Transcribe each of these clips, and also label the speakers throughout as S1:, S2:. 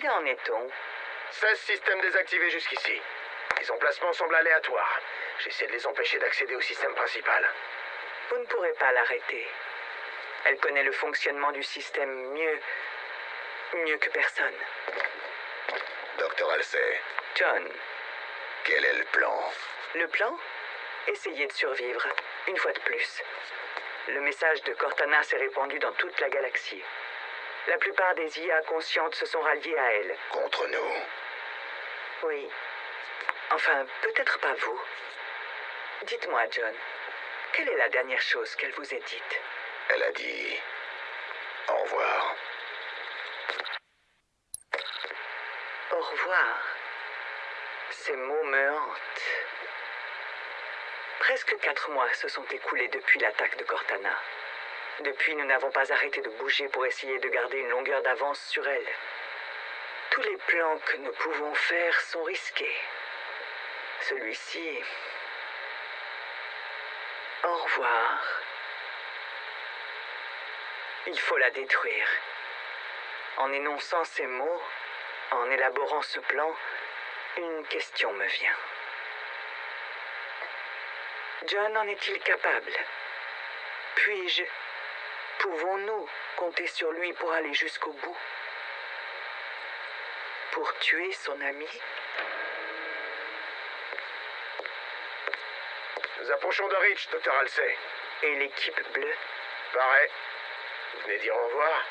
S1: Combien en est-on?
S2: 16 systèmes désactivés jusqu'ici. Les emplacements semblent aléatoires. J'essaie de les empêcher d'accéder au système principal.
S1: Vous ne pourrez pas l'arrêter. Elle connaît le fonctionnement du système mieux... mieux que personne.
S2: Docteur Halsey,
S1: John,
S2: quel est le plan?
S1: Le plan? Essayez de survivre, une fois de plus. Le message de Cortana s'est répandu dans toute la galaxie. La plupart des IA conscientes se sont ralliées à elle.
S2: Contre nous
S1: Oui. Enfin, peut-être pas vous. Dites-moi, John, quelle est la dernière chose qu'elle vous ait dite?
S2: Elle a dit... Au revoir.
S1: Au revoir. Ces mots me hantent. Presque quatre mois se sont écoulés depuis l'attaque de Cortana. Depuis, nous n'avons pas arrêté de bouger pour essayer de garder une longueur d'avance sur elle. Tous les plans que nous pouvons faire sont risqués. Celui-ci... Au revoir. Il faut la détruire. En énonçant ces mots, en élaborant ce plan, une question me vient. John en est-il capable? Puis-je Pouvons-nous compter sur lui pour aller jusqu'au bout? Pour tuer son ami?
S2: Nous approchons de Rich, Docteur Halsey.
S1: Et l'équipe bleue?
S2: Pareil. Vous venez dire au revoir?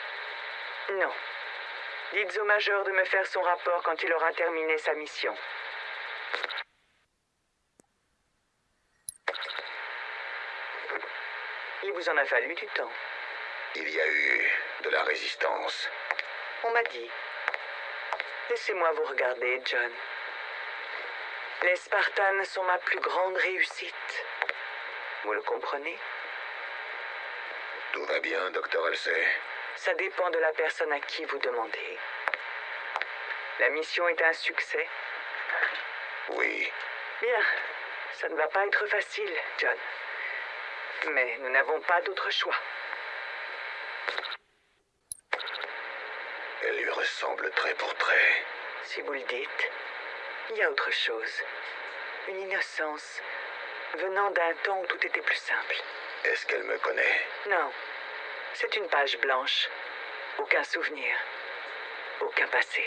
S1: Non. Dites au major de me faire son rapport quand il aura terminé sa mission. Il vous en a fallu du temps.
S2: Il y a eu de la résistance.
S1: On m'a dit. Laissez-moi vous regarder, John. Les Spartans sont ma plus grande réussite. Vous le comprenez?
S2: Tout va bien, Docteur Halsey.
S1: Ça dépend de la personne à qui vous demandez. La mission est un succès.
S2: Oui.
S1: Bien. Ça ne va pas être facile, John. Mais nous n'avons pas d'autre choix.
S2: Ressemble trait pour trait.
S1: Si vous le dites, il y a autre chose. Une innocence venant d'un temps où tout était plus simple.
S2: Est-ce qu'elle me connaît?
S1: Non. C'est une page blanche. Aucun souvenir. Aucun passé.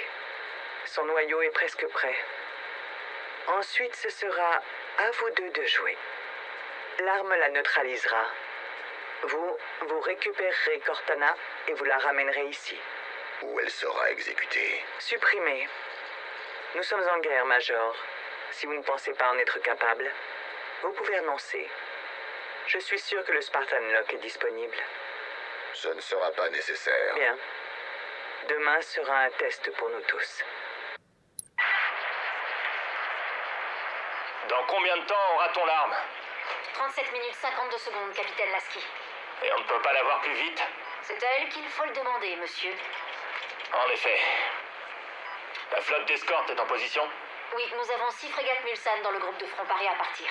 S1: Son noyau est presque prêt. Ensuite, ce sera à vous deux de jouer. L'arme la neutralisera. Vous, vous récupérerez Cortana et vous la ramènerez ici.
S2: Où elle sera exécutée
S1: Supprimée. Nous sommes en guerre, Major. Si vous ne pensez pas en être capable, vous pouvez annoncer. Je suis sûr que le Spartan Lock est disponible.
S2: Ce ne sera pas nécessaire.
S1: Bien. Demain sera un test pour nous tous.
S3: Dans combien de temps aura-t-on l'arme
S4: 37 minutes 52 secondes, capitaine Lasky.
S3: Et on ne peut pas l'avoir plus vite
S4: C'est à elle qu'il faut le demander, monsieur.
S3: En effet. La flotte d'escorte est en position
S4: Oui, nous avons six frégates Mulsanne dans le groupe de front paré à partir.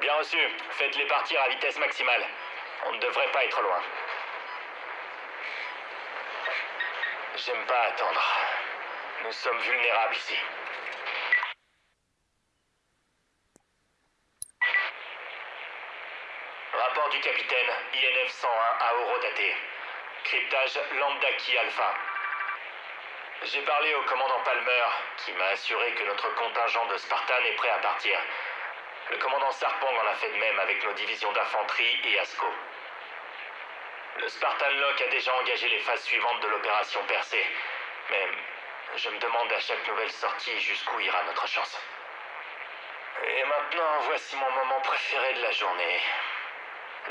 S3: Bien reçu. Faites-les partir à vitesse maximale. On ne devrait pas être loin. J'aime pas attendre. Nous sommes vulnérables ici. Rapport du capitaine INF 101 à Orodaté. Cryptage Lambdaki Alpha. J'ai parlé au commandant Palmer, qui m'a assuré que notre contingent de Spartan est prêt à partir. Le commandant Sarpong en a fait de même avec nos divisions d'infanterie et ASCO. Le Spartan Lock a déjà engagé les phases suivantes de l'opération percée. Mais je me demande à chaque nouvelle sortie jusqu'où ira notre chance. Et maintenant, voici mon moment préféré de la journée.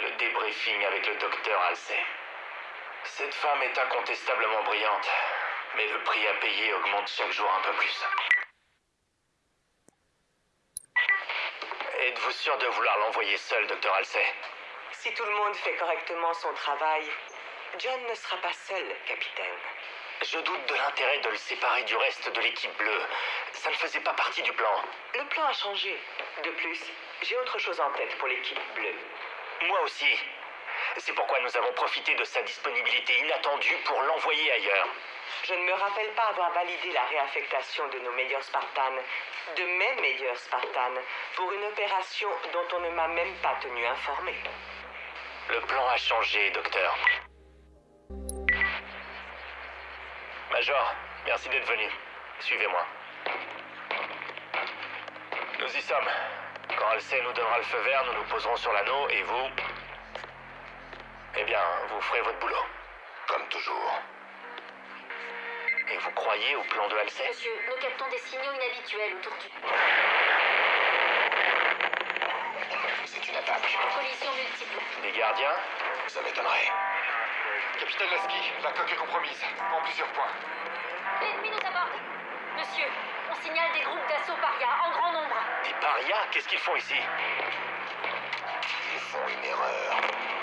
S3: Le débriefing avec le docteur Halsey. Cette femme est incontestablement brillante, mais le prix à payer augmente chaque jour un peu plus. Êtes-vous sûr de vouloir l'envoyer seul, docteur Halsey?
S1: Si tout le monde fait correctement son travail, John ne sera pas seul, capitaine.
S3: Je doute de l'intérêt de le séparer du reste de l'équipe bleue. Ça ne faisait pas partie du plan.
S1: Le plan a changé. De plus, j'ai autre chose en tête pour l'équipe bleue.
S3: Moi aussi. C'est pourquoi nous avons profité de sa disponibilité inattendue pour l'envoyer ailleurs.
S1: Je ne me rappelle pas avoir validé la réaffectation de nos meilleurs Spartans, de mes meilleurs Spartans, pour une opération dont on ne m'a même pas tenu informé.
S3: Le plan a changé, docteur. Major, merci d'être venu. Suivez-moi. Nous y sommes. Quand Alcé nous donnera le feu vert, nous nous poserons sur l'anneau et vous... Eh bien, vous ferez votre boulot.
S2: Comme toujours.
S3: Et vous croyez au plan de Halsey
S4: Monsieur, nous captons des signaux inhabituels autour du...
S2: C'est une attaque.
S4: Collision multiple.
S3: Des gardiens
S2: Ça m'étonnerait.
S5: Capitaine Lasky, la coque est compromise, en plusieurs points.
S4: L'ennemi nous aborde. Monsieur, on signale des groupes d'assaut paria en grand nombre.
S3: Des parias Qu'est-ce qu'ils font ici?
S2: Ils font une erreur.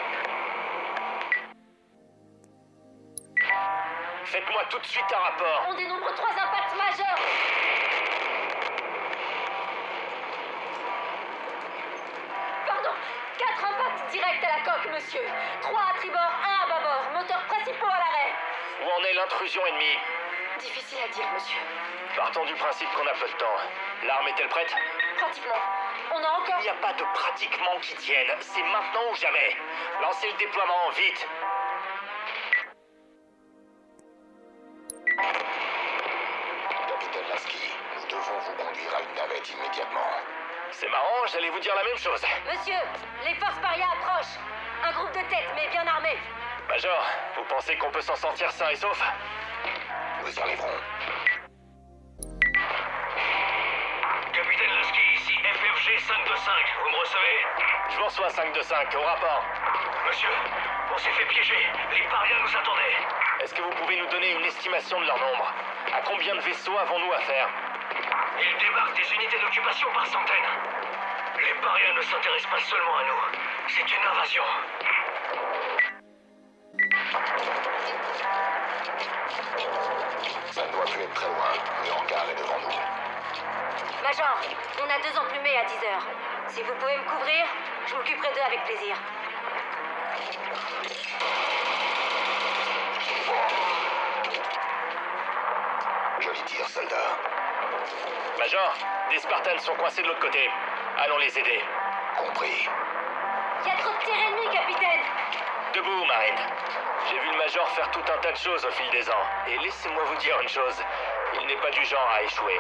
S3: Faites-moi tout de suite un rapport.
S4: On dénombre trois impacts majeurs. Pardon, quatre impacts directs à la coque, monsieur. Trois à tribord, un à bâbord. Moteurs principaux à l'arrêt.
S3: Où en est l'intrusion ennemie
S4: Difficile à dire, monsieur.
S3: Partons du principe qu'on a peu de temps. L'arme est-elle prête
S4: Pratiquement. On a encore...
S3: Il n'y a pas de pratiquement qui tienne. C'est maintenant ou jamais. Lancez le déploiement, vite. J'allais vous dire la même chose.
S4: Monsieur, les forces paria approchent. Un groupe de tête, mais bien armé.
S3: Major, vous pensez qu'on peut s'en sortir sain et sauf
S2: Nous y arriverons.
S6: Capitaine Lasky, ici FFG 525, vous me recevez?
S3: Je vous reçois 5 de 5, au rapport.
S6: Monsieur, on s'est fait piéger, les parias nous attendaient.
S3: Est-ce que vous pouvez nous donner une estimation de leur nombre? À combien de vaisseaux avons-nous affaire?
S6: Ils débarquent des unités d'occupation par centaines. Les parias ne s'intéressent pas seulement à nous, c'est une invasion.
S2: Ça ne doit plus être très loin. Le hangar est devant nous.
S4: Major, on a deux emplumés à 10 heures. Si vous pouvez me couvrir, je m'occuperai d'eux avec plaisir.
S2: Joli tir, soldat.
S3: Major, des Spartans sont coincés de l'autre côté. Allons les aider.
S2: Compris.
S4: Il y a trop de terre ennemie, capitaine
S3: Debout, Marine. J'ai vu le Major faire tout un tas de choses au fil des ans. Et laissez-moi vous dire une chose. Il n'est pas du genre à échouer.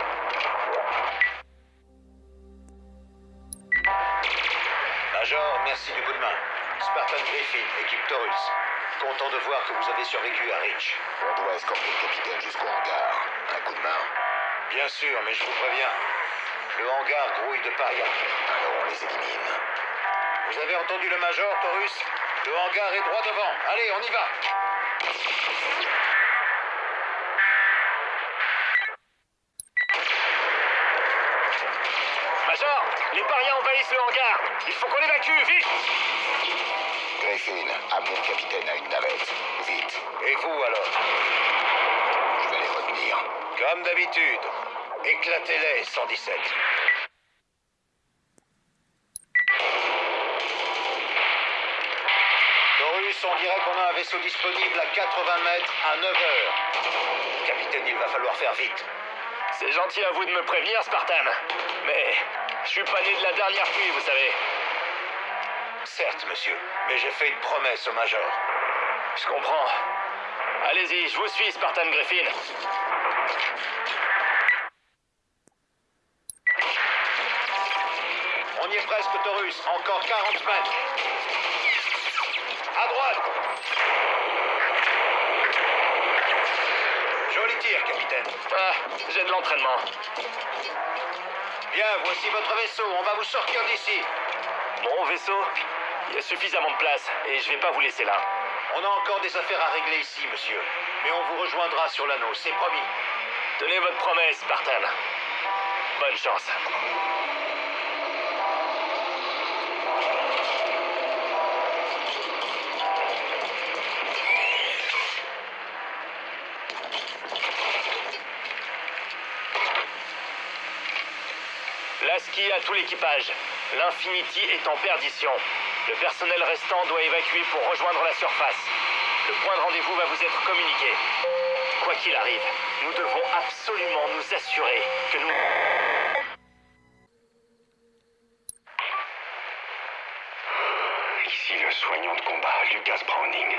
S7: Major, merci du coup de main. Spartan Griffin, équipe Taurus. Content de voir que vous avez survécu à Rich.
S2: On doit escorter le capitaine jusqu'au hangar. Un coup de main.
S7: Bien sûr, mais je vous préviens. Le hangar grouille de paria.
S2: Alors on les élimine.
S7: Vous avez entendu le Major, Taurus? Le hangar est droit devant. Allez, on y va
S3: Major, les parias envahissent le hangar. Il faut qu'on évacue, vite
S2: Griffin, amenez le capitaine à une navette. Vite.
S7: Et vous alors?
S2: Je vais les retenir.
S7: Comme d'habitude. Éclatez-les, 117. Taurus, on dirait qu'on a un vaisseau disponible à 80 mètres à 9 heures. Capitaine, il va falloir faire vite.
S3: C'est gentil à vous de me prévenir, Spartan. Mais je suis pas né de la dernière pluie, vous savez.
S7: Certes, monsieur, mais j'ai fait une promesse au Major.
S3: Je comprends. Allez-y, je vous suis, Spartan Griffin.
S7: Encore 40 mètres. À droite. Joli tir, capitaine.
S3: Ah, j'ai de l'entraînement.
S7: Bien, voici votre vaisseau. On va vous sortir d'ici.
S3: Mon vaisseau, il y a suffisamment de place et je vais pas vous laisser là.
S7: On a encore des affaires à régler ici, monsieur. Mais on vous rejoindra sur l'anneau, c'est promis.
S3: Tenez votre promesse, Spartan. Bonne chance. Lasky à tout l'équipage. L'Infinity est en perdition. Le personnel restant doit évacuer pour rejoindre la surface. Le point de rendez-vous va vous être communiqué. Quoi qu'il arrive, nous devons absolument nous assurer que nous...
S6: Ici le soignant de combat, Lucas Browning.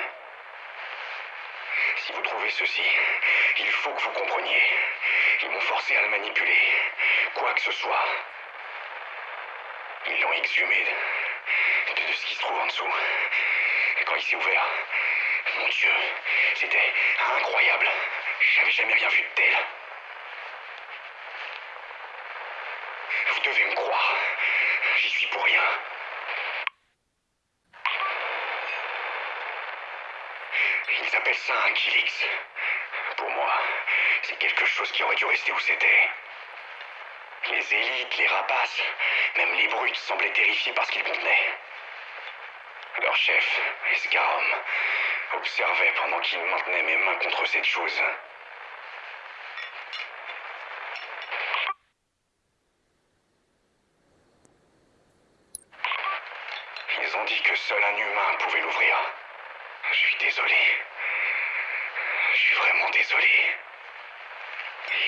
S6: Si vous trouvez ceci, il faut que vous compreniez. Ils m'ont forcé à le manipuler. Quoi que ce soit. Ils l'ont exhumé de, de ce qui se trouve en dessous. Quand il s'est ouvert, mon Dieu, c'était incroyable. J'avais jamais rien vu de tel. Vous devez me croire. J'y suis pour rien. Ils appellent ça un Kilix. Pour moi, c'est quelque chose qui aurait dû rester où c'était. Les élites, les rapaces, même les brutes semblaient terrifiés par ce qu'ils contenaient. Leur chef, Escarom, observait pendant qu'il maintenait mes mains contre cette chose. Ils ont dit que seul un humain pouvait l'ouvrir. Je suis désolé. Je suis vraiment désolé.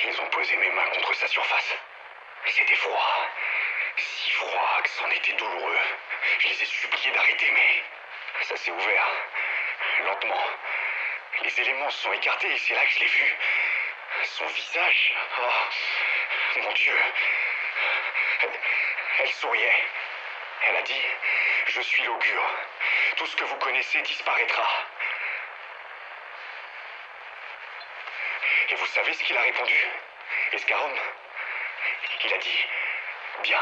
S6: Ils ont posé mes mains contre sa surface. C'était froid. Si froid que c'en était douloureux. Je les ai suppliés d'arrêter, mais ça s'est ouvert. Lentement. Les éléments se sont écartés et c'est là que je l'ai vu. Son visage. Oh, mon Dieu. Elle, elle souriait. Elle a dit Je suis l'augure. Tout ce que vous connaissez disparaîtra. Et vous savez ce qu'il a répondu? Escarom Il a dit Bien.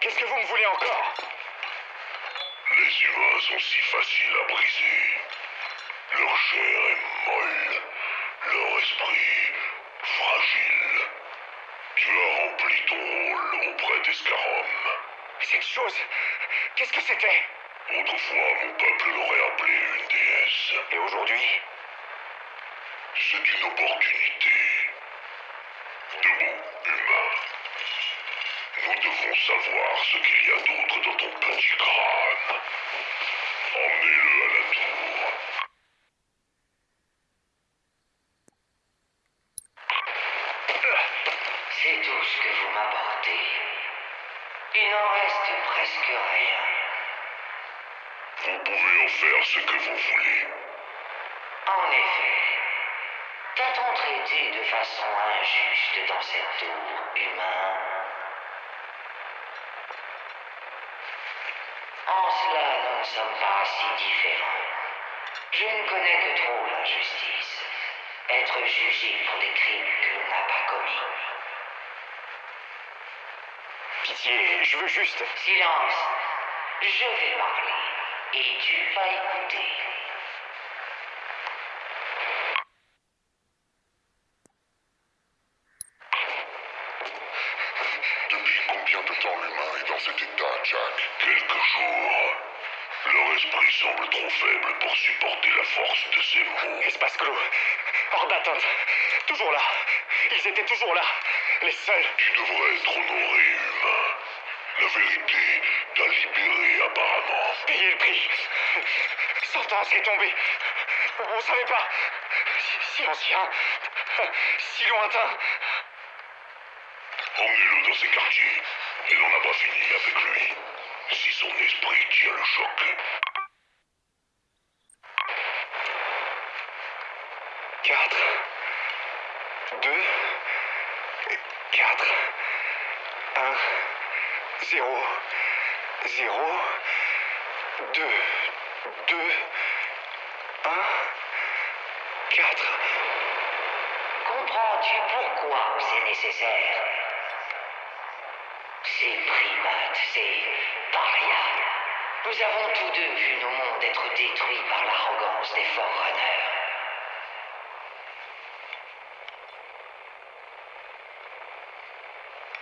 S6: Qu'est-ce que vous me voulez encore?
S8: Les humains sont si faciles à briser. Leur chair est molle, leur esprit fragile. Tu as rempli ton rôle auprès d'Escarom.
S6: Cette chose, qu'est-ce que c'était?
S8: Autrefois, mon peuple l'aurait appelé une déesse.
S6: Et aujourd'hui
S8: C'est une opportunité. Debout, humain. Nous devons savoir ce qu'il y a d'autre dans ton petit crâne. Emmenez-le à la tour.
S9: C'est tout ce que vous m'apportez. Il n'en reste presque rien.
S8: Vous pouvez en faire ce que vous voulez.
S9: En effet, t'a-t-on traité de façon injuste dans cette tour, humain? En cela, nous ne sommes pas si différents. Je ne connais que trop la justice. Être jugé pour des crimes que l'on n'a pas commis.
S6: Pitié, je veux juste.
S9: Silence. Je vais parler. Et tu vas écouter.
S8: Depuis combien de temps l'humain est dans cet état, Jack? Quelques jours. Leur esprit semble trop faible pour supporter la force de ces mots.
S6: Espace clos. Hors d'atteinte. Toujours là. Ils étaient toujours là. Les seuls.
S8: Tu devrais être honoré, humain. La vérité t'a libéré apparemment.
S6: Payer le prix. Sentence est tombée. On ne savait pas. Si, si ancien. Si lointain.
S8: Emmenez-le dans ses quartiers. Et l'on n'a pas fini avec lui. Si son esprit tient le choc.
S6: Quatre. Deux. Quatre. Un. Zéro. Zéro. Deux. Deux. Un. Quatre.
S9: Comprends-tu pourquoi c'est nécessaire? Ces primates, ces parias. Nous avons tous deux vu nos mondes être détruits par l'arrogance des Forerunners.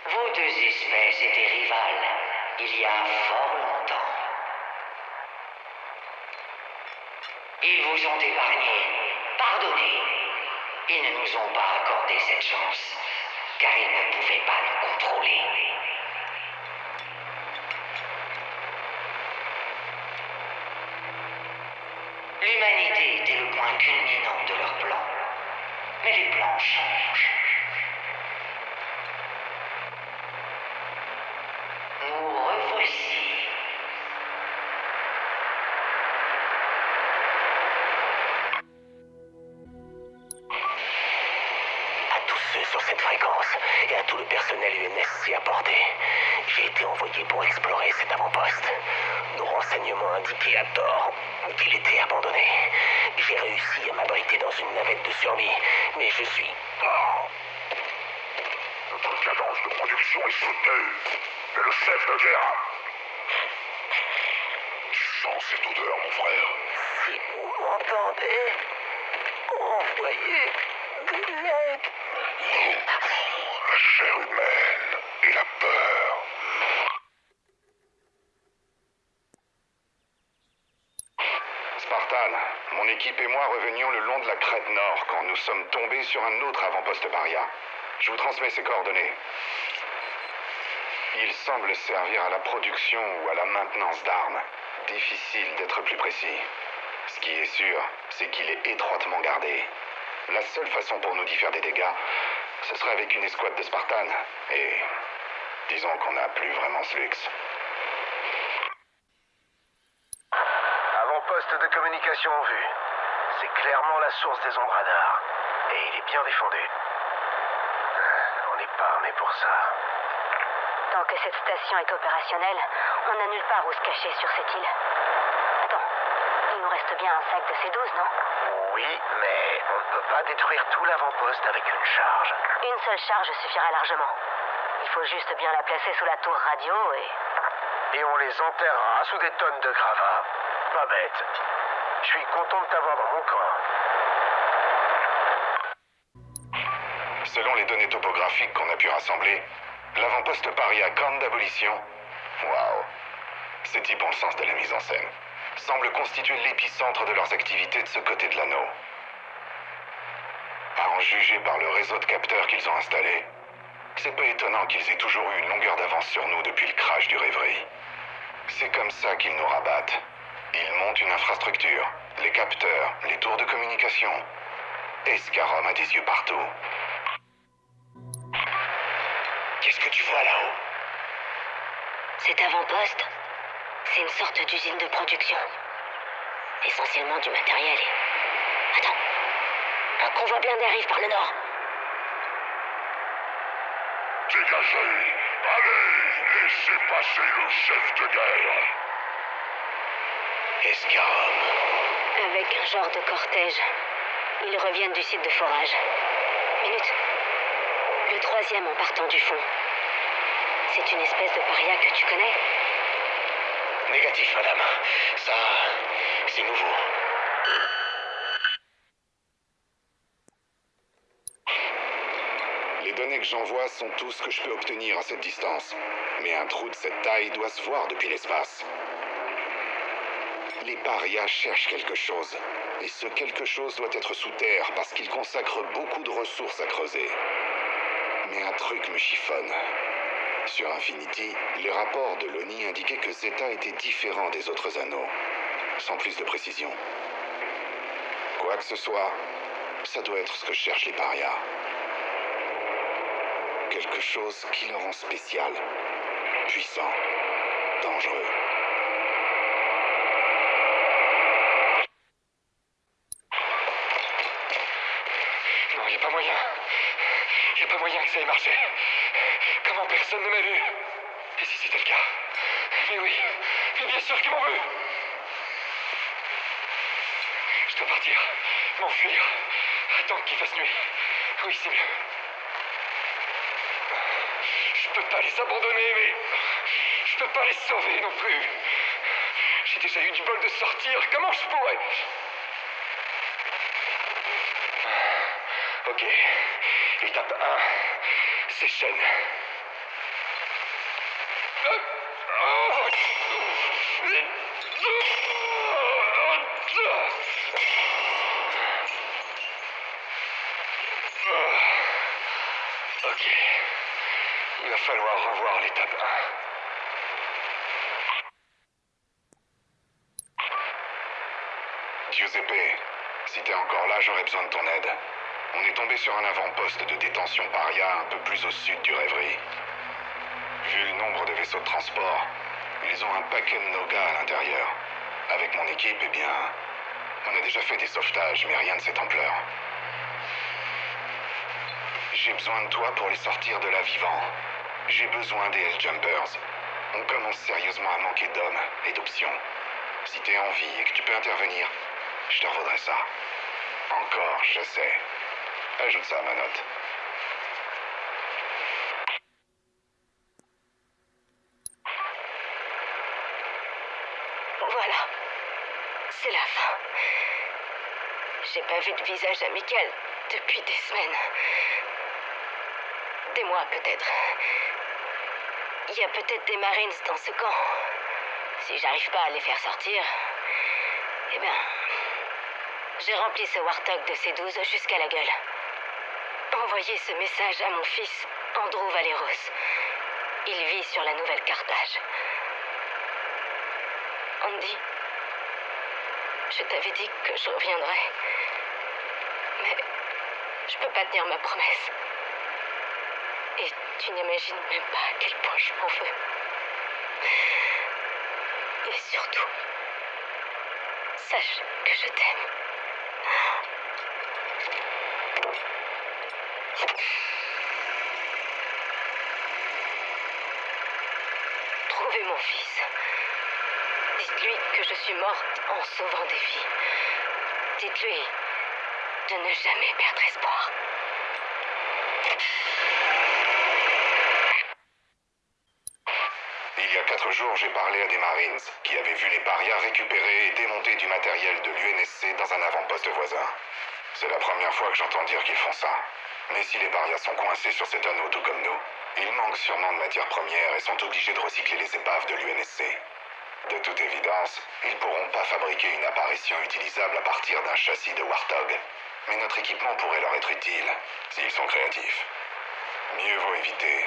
S9: Vos deux espèces étaient rivales fort longtemps. Ils vous ont épargné. Pardonnez. Ils ne nous ont pas accordé cette chance, car ils ne pouvaient pas nous contrôler. L'humanité était le point culminant de leur plan. Mais les plans changent. Nous revoici.
S10: À tous ceux sur cette fréquence et à tout le personnel UNSC à portée, j'ai été envoyé pour explorer cet avant-poste. Nos renseignements indiquaient à tort qu'il était abandonné. J'ai réussi à m'abriter dans une navette de survie, mais je suis... Oh.
S8: Notre cadence de production est soutenue. Et le chef de guerre. Tu sens cette odeur, mon frère
S10: Si vous m'entendez, envoyez de l'aide.
S8: La chair humaine et la peur.
S6: Spartan, mon équipe et moi revenions le long de la crête nord quand nous sommes tombés sur un autre avant-poste paria. Je vous transmets ses coordonnées. Il semble servir à la production ou à la maintenance d'armes. Difficile d'être plus précis. Ce qui est sûr, c'est qu'il est étroitement gardé. La seule façon pour nous d'y faire des dégâts, ce serait avec une escouade de Spartan. Et disons qu'on n'a plus vraiment ce luxe.
S10: Avant-poste de communication en vue. C'est clairement la source des ondes radars. Et il est bien défendu. On n'est pas armé pour ça.
S11: Tant que cette station est opérationnelle, on n'a nulle part où se cacher sur cette île. Attends, il nous reste bien un sac de C12, non
S10: Oui, mais on ne peut pas détruire tout l'avant-poste avec une charge.
S11: Une seule charge suffira largement. Il faut juste bien la placer sous la tour radio et...
S10: Et on les enterrera sous des tonnes de gravats. Pas bête. Je suis content de t'avoir dans mon camp.
S6: Selon les données topographiques qu'on a pu rassembler, l'avant-poste paria Grande d'abolition, waouh, ces types ont le sens de la mise en scène, semble constituer l'épicentre de leurs activités de ce côté de l'anneau. À en juger par le réseau de capteurs qu'ils ont installé, c'est pas étonnant qu'ils aient toujours eu une longueur d'avance sur nous depuis le crash du rêverie. C'est comme ça qu'ils nous rabattent. Ils montent une infrastructure, les capteurs, les tours de communication. Escarom a des yeux partout.
S10: Qu'est-ce que tu vois là-haut?
S11: Cet avant-poste, c'est une sorte d'usine de production. Essentiellement du matériel. et- Attends. Un convoi blindé arrive par le nord.
S8: Dégagez Allez Laissez passer le chef de guerre
S10: Escarom.
S11: Avec un genre de cortège. Ils reviennent du site de forage. Minute. Le troisième en partant du fond. C'est une espèce de paria que tu connais?
S10: Négatif, madame. Ça, c'est nouveau.
S6: Les données que j'envoie sont tout ce que je peux obtenir à cette distance. Mais un trou de cette taille doit se voir depuis l'espace. Les parias cherchent quelque chose. Et ce quelque chose doit être sous terre parce qu'ils consacrent beaucoup de ressources à creuser. Mais un truc me chiffonne. Sur Infinity, les rapports de l'ONI indiquaient que Zeta était différent des autres anneaux. Sans plus de précision. Quoi que ce soit, ça doit être ce que cherchent les parias. Quelque chose qui le rend spécial, puissant, dangereux.
S5: Ok.
S6: Il va falloir revoir l'étape 1. Giuseppe, si t'es encore là, j'aurais besoin de ton tombé sur un avant-poste de détention paria un peu plus au sud du rêverie. Vu le nombre de vaisseaux de transport, ils ont un paquet de nos gars à l'intérieur. Avec mon équipe, eh bien, on a déjà fait des sauvetages, mais rien de cette ampleur. J'ai besoin de toi pour les sortir de là vivant. J'ai besoin des S-Jumpers. On commence sérieusement à manquer d'hommes et d'options. Si t'es en vie et que tu peux intervenir, je te revaudrai ça. Encore, je sais. Ajoute ça à ma note.
S4: Voilà. C'est la fin. J'ai pas vu de visage amical depuis des semaines. Des mois peut-être. Il y a peut-être des Marines dans ce camp. Si j'arrive pas à les faire sortir, eh bien, j'ai rempli ce Warthog de C12 jusqu'à la gueule. Envoyez ce message à mon fils, Andrew Valeros. Il vit sur la nouvelle Carthage. Andy, je t'avais dit que je reviendrais. Mais je peux pas tenir ma promesse. Et tu n'imagines même pas à quel point je m'en veux. Et surtout, sache que je t'aime. Trouvez mon fils. Dites-lui que je suis morte en sauvant des vies. Dites-lui de ne jamais perdre espoir.
S6: Il y a quatre jours, j'ai parlé à des Marines qui avaient vu les parias récupérer et démonter du matériel de l'UNSC dans un avant-poste voisin. C'est la première fois que j'entends dire qu'ils font ça. Mais si les parias sont coincés sur cet anneau tout comme nous, ils manquent sûrement de matières premières et sont obligés de recycler les épaves de l'UNSC. De toute évidence, ils pourront pas fabriquer une apparition utilisable à partir d'un châssis de Warthog. Mais notre équipement pourrait leur être utile, s'ils sont créatifs. Mieux vaut éviter.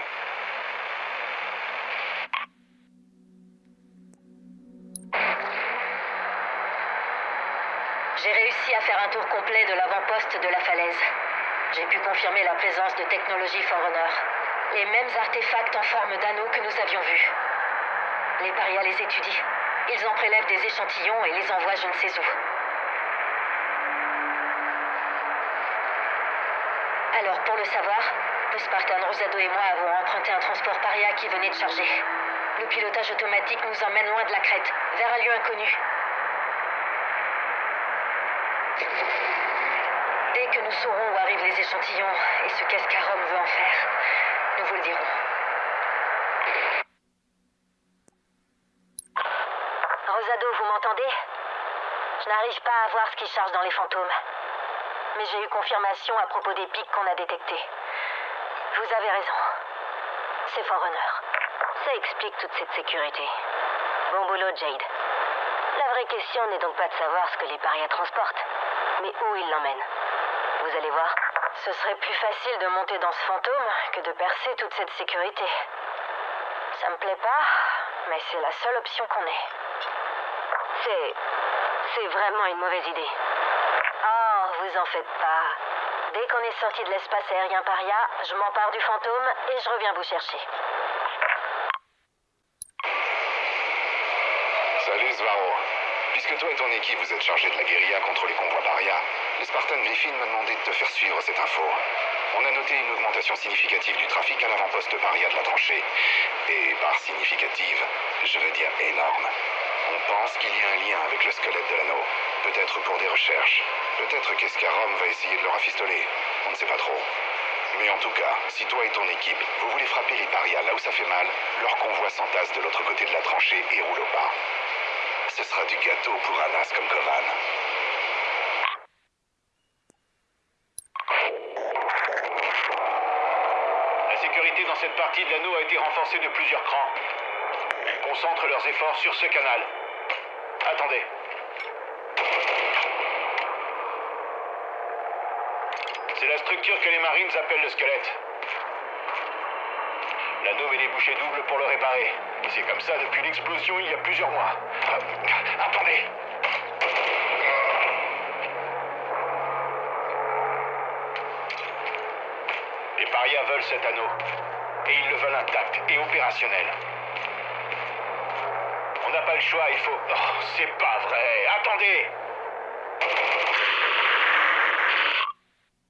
S4: J'ai réussi à faire un tour complet de l'avant-poste de la falaise. J'ai pu confirmer la présence de technologies Forerunner. Les mêmes artefacts en forme d'anneaux que nous avions vus. Les parias les étudient. Ils en prélèvent des échantillons et les envoient je ne sais où. Alors, pour le savoir, le Spartan Rosado et moi avons emprunté un transport paria qui venait de charger. Le pilotage automatique nous emmène loin de la crête, vers un lieu inconnu. Dès que nous saurons où arrivent les échantillons et ce qu'Escarom veut en faire, nous vous le dirons. Rosado, vous m'entendez? Je n'arrive pas à voir ce qui charge dans les fantômes. Mais j'ai eu confirmation à propos des pics qu'on a détectés. Vous avez raison. C'est Forerunner. Ça explique toute cette sécurité. Bon boulot, Jade. La vraie question n'est donc pas de savoir ce que les parias transportent, mais où ils l'emmènent. Vous allez voir, ce serait plus facile de monter dans ce fantôme que de percer toute cette sécurité. Ça me plaît pas, mais c'est la seule option qu'on ait. C'est. C'est vraiment une mauvaise idée. Oh, vous en faites pas. Dès qu'on est sorti de l'espace aérien paria, je m'empare du fantôme et je reviens vous chercher.
S6: Salut Svaro. Puisque toi et ton équipe vous êtes chargés de la guérilla contre les convois paria, le Spartan Griffin m'a demandé de te faire suivre cette info. On a noté une augmentation significative du trafic à l'avant-poste paria de la tranchée. Et par significative, je veux dire énorme. On pense qu'il y a un lien avec le squelette de l'anneau. Peut-être pour des recherches. Peut-être qu'Escarom va essayer de le rafistoler. On ne sait pas trop. Mais en tout cas, si toi et ton équipe, vous voulez frapper les parias là où ça fait mal, leur convoi s'entasse de l'autre côté de la tranchée et roule au pas. Ce sera du gâteau pour un as comme Kovan.
S3: La sécurité dans cette partie de l'anneau a été renforcée de plusieurs crans. Ils concentrent leurs efforts sur ce canal. Attendez. C'est la structure que les Marines appellent le squelette. L'anneau met les bouchées doubles pour le réparer. C'est comme ça depuis l'explosion il y a plusieurs mois.
S5: Ah, attendez
S3: Les parias veulent cet anneau. Et ils le veulent intact et opérationnel. On n'a pas le choix, il faut... Oh, c'est pas vrai Attendez